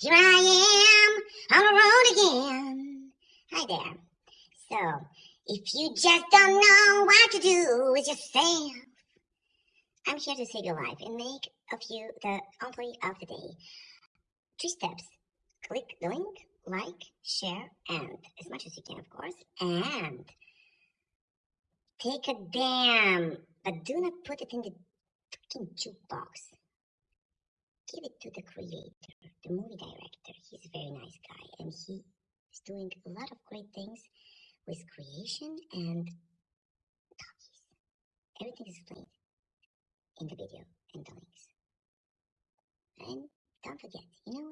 Here I am on the road again. Hi there. So, if you just don't know what to do with yourself, I'm here to save your life and make of you the employee of the day. Three steps. Click the link, like, share, and as much as you can, of course, and take a damn, but do not put it in the fucking jukebox. Give it to the creator, the movie director. He's a very nice guy, and he is doing a lot of great things with creation and talkies. Everything is explained in the video and the links. And don't forget, you know